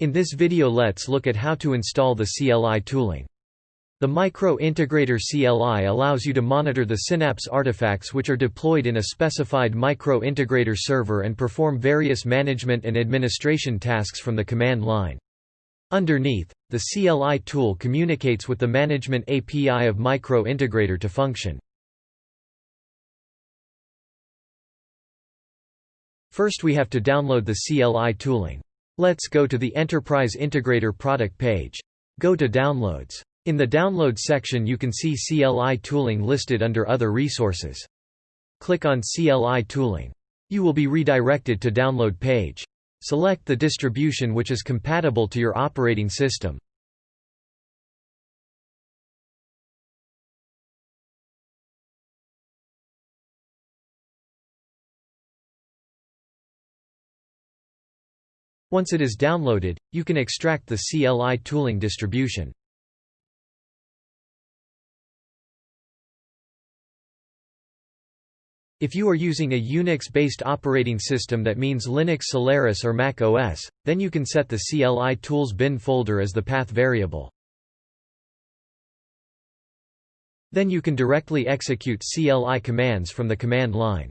In this video let's look at how to install the CLI tooling. The Micro Integrator CLI allows you to monitor the Synapse artifacts which are deployed in a specified Micro Integrator server and perform various management and administration tasks from the command line. Underneath, the CLI tool communicates with the Management API of Micro Integrator to function. First we have to download the CLI tooling. Let's go to the Enterprise Integrator product page. Go to Downloads. In the Download section you can see CLI tooling listed under Other resources. Click on CLI tooling. You will be redirected to Download page. Select the distribution which is compatible to your operating system. Once it is downloaded, you can extract the CLI tooling distribution. If you are using a Unix-based operating system that means Linux Solaris or Mac OS, then you can set the CLI tools bin folder as the path variable. Then you can directly execute CLI commands from the command line.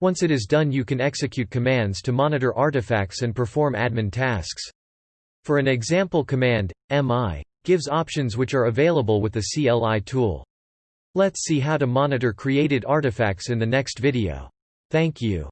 Once it is done you can execute commands to monitor artifacts and perform admin tasks. For an example command, mi gives options which are available with the CLI tool. Let's see how to monitor created artifacts in the next video. Thank you.